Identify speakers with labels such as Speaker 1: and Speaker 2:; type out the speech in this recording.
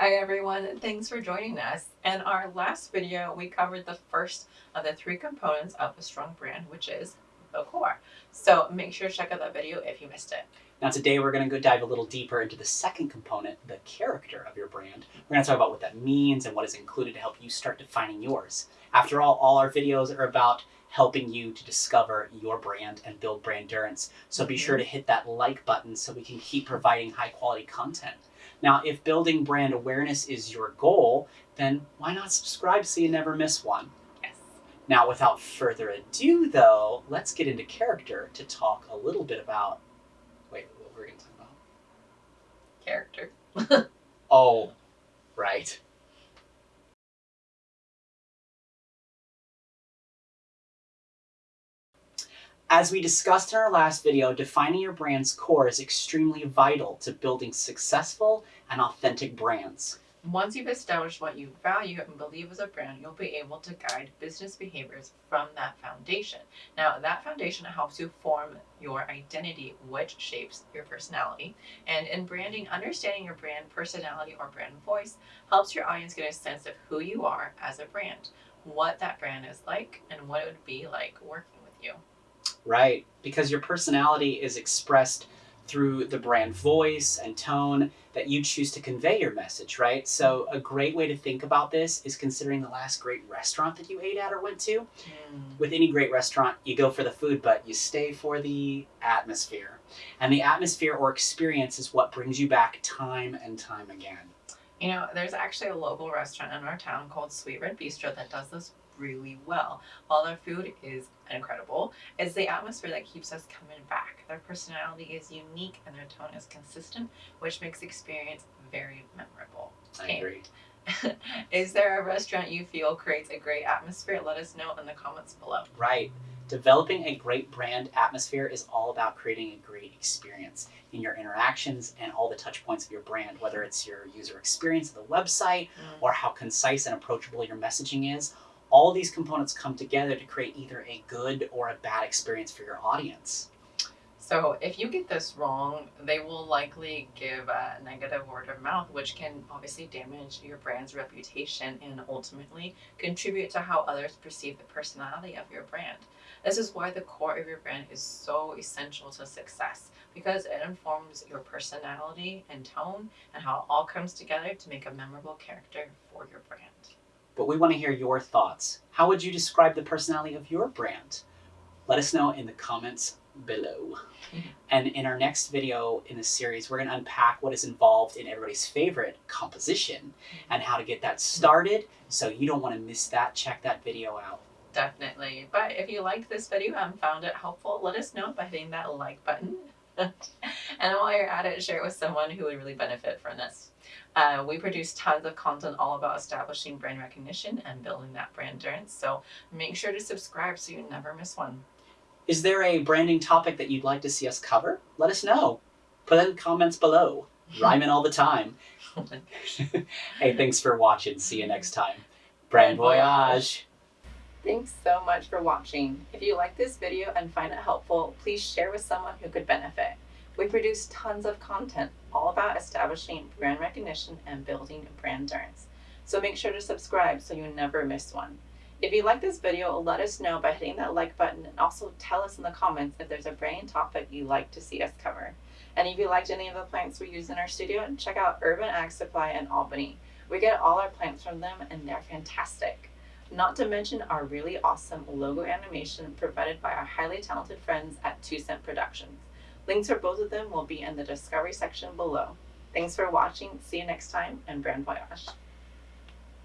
Speaker 1: Hi everyone, thanks for joining us. In our last video, we covered the first of the three components of a strong brand, which is the core. So make sure to check out that video if you missed it.
Speaker 2: Now today we're going to go dive a little deeper into the second component, the character of your brand. We're going to talk about what that means and what is included to help you start defining yours. After all, all our videos are about helping you to discover your brand and build brand endurance. So be sure mm-hmm. to hit that like button so we can keep providing high quality content. Now, if building brand awareness is your goal, then why not subscribe so you never miss one?
Speaker 1: Yes.
Speaker 2: Now, without further ado, though, let's get into character to talk a little bit about. Wait, what were we going to talk about?
Speaker 1: Character.
Speaker 2: Oh, right. As we discussed in our last video, defining your brand's core is extremely vital to building successful and authentic brands.
Speaker 1: Once you've established what you value and believe as a brand, you'll be able to guide business behaviors from that foundation. Now, that foundation helps you form your identity, which shapes your personality. And in branding, understanding your brand personality or brand voice helps your audience get a sense of who you are as a brand, what that brand is like, and what it would be like working with you.
Speaker 2: Right, because your personality is expressed through the brand voice and tone that you choose to convey your message, right? So, a great way to think about this is considering the last great restaurant that you ate at or went to. Mm. With any great restaurant, you go for the food, but you stay for the atmosphere. And the atmosphere or experience is what brings you back time and time again.
Speaker 1: You know, there's actually a local restaurant in our town called Sweet Red Bistro that does this really well. While their food is incredible, it's the atmosphere that keeps us coming back. Their personality is unique and their tone is consistent, which makes the experience very memorable.
Speaker 2: I
Speaker 1: Okay.
Speaker 2: agree.
Speaker 1: is there a restaurant you feel creates a great atmosphere? Let us know in the comments below.
Speaker 2: Right. Developing a great brand atmosphere is all about creating a great experience in your interactions and all the touch points of your brand, whether it's your user experience of the website
Speaker 1: Mm.
Speaker 2: or how concise and approachable your messaging is. All these components come together to create either a good or a bad experience for your audience.
Speaker 1: So if you get this wrong, they will likely give a negative word of mouth, which can obviously damage your brand's reputation and ultimately contribute to how others perceive the personality of your brand. This is why the core of your brand is so essential to success because it informs your personality and tone and how it all comes together to make a memorable character for your brand.
Speaker 2: But we want to hear your thoughts. How would you describe the personality of your brand? Let us know in the comments below. And in our next video in the series, we're going to unpack what is involved in everybody's favorite composition and how to get that started. So you don't want to miss that. Check that video out.
Speaker 1: Definitely. But if you liked this video and found it helpful, let us know by hitting that like button. and while you're at it, share it with someone who would really benefit from this. Uh, we produce tons of content all about establishing brand recognition and building that brand endurance. So make sure to subscribe so you never miss one.
Speaker 2: Is there a branding topic that you'd like to see us cover? Let us know. Put it in the comments below. Rhyming all the time. hey, thanks for watching. See you next time. Brand voyage.
Speaker 1: Thanks so much for watching. If you like this video and find it helpful, please share with someone who could benefit. We produce tons of content all about establishing brand recognition and building brand endurance. So make sure to subscribe so you never miss one. If you like this video, let us know by hitting that like button and also tell us in the comments if there's a brand topic you'd like to see us cover. And if you liked any of the plants we use in our studio, check out Urban Ag Supply in Albany. We get all our plants from them and they're fantastic. Not to mention our really awesome logo animation provided by our highly talented friends at Two Cent Productions. Links for both of them will be in the discovery section below. Thanks for watching, see you next time, and brand voyage.